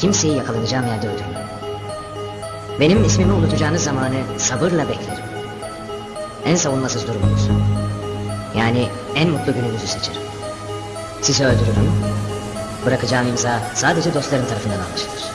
Kimseyi yakalanacağım yerde öldürmem. Benim ismimi unutacağınız zamanı sabırla beklerim. En savunmasız durumunuzu. Yani en mutlu gününüzü seçerim. Sizi öldürürüm. Bırakacağım imza sadece dostlarım tarafından anlaşılır.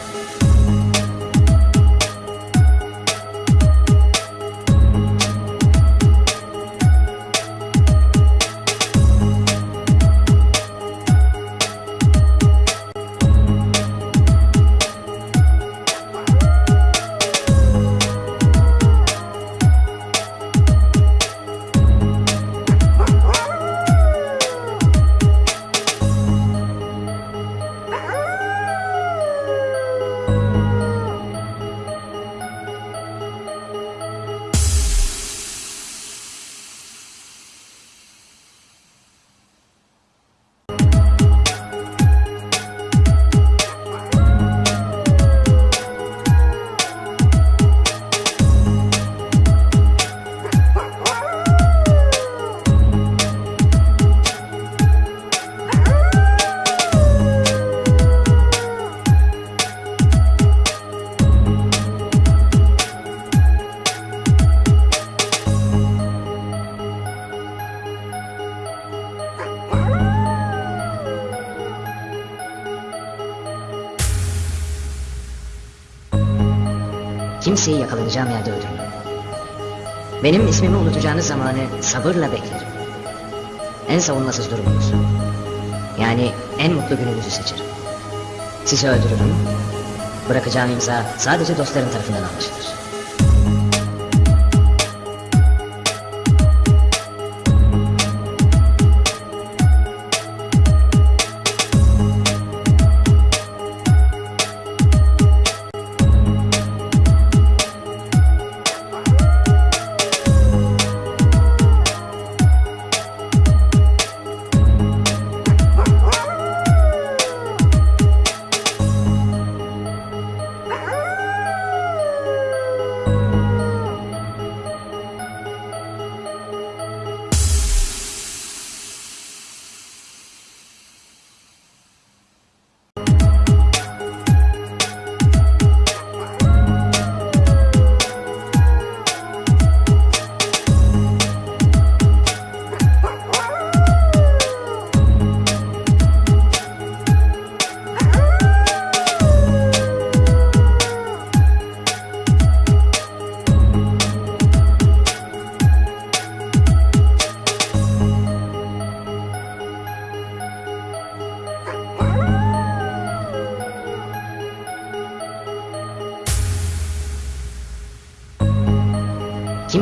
Kimseyi yakalanacağım yerde öldürmem. Benim ismimi unutacağınız zamanı sabırla beklerim. En savunmasız durumunuzu. Yani en mutlu gününüzü seçerim. Sizi öldürürüm. Bırakacağım imza sadece dostlarım tarafından anlaşılır.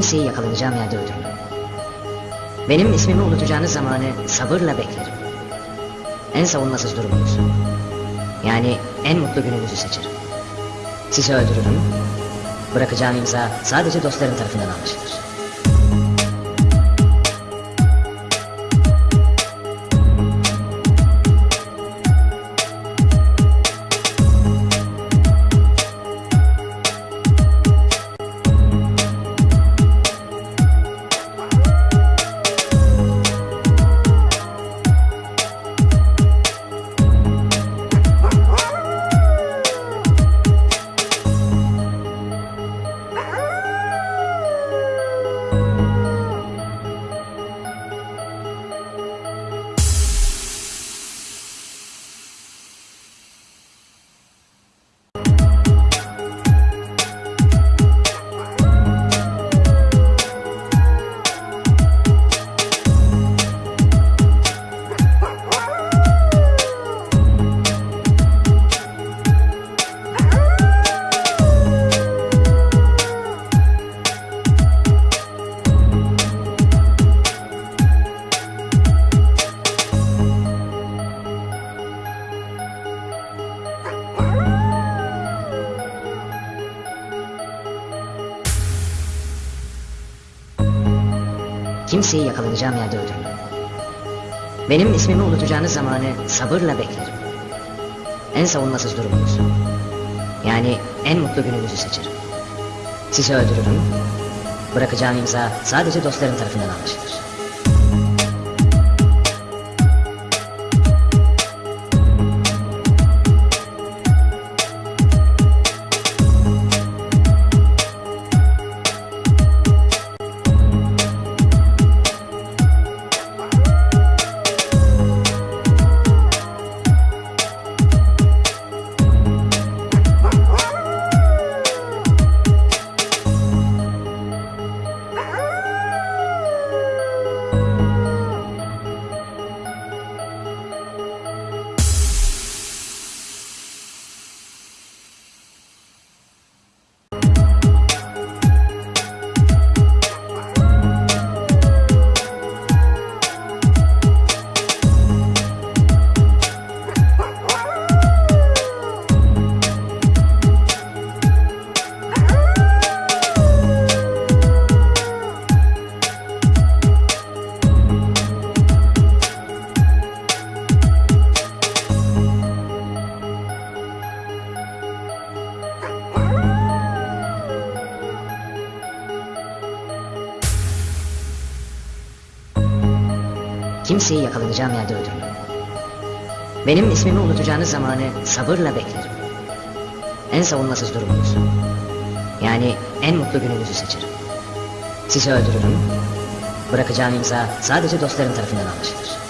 Kimseyi yakalanacağım yerde öldürmem. Benim ismimi unutacağınız zamanı sabırla beklerim. En savunmasız durumunuzu. Yani en mutlu gününüzü seçerim. Sizi öldürürüm. Bırakacağım imza sadece dostlarım tarafından anlaşılır. Kimseyi yakalanacağım yerde öldürmem. Benim ismimi unutacağınız zamanı sabırla beklerim. En savunmasız durumunuzu. Yani en mutlu gününüzü seçerim. Sizi öldürürüm. Bırakacağım imza sadece dostlarım tarafından anlaşılır. Kimseyi yakalanacağım yerde öldürmem. Benim ismimi unutacağınız zamanı sabırla beklerim. En savunmasız durumunuzu. Yani en mutlu gününüzü seçerim. Sizi öldürürüm. Bırakacağım imza sadece dostlarım tarafından anlaşılır.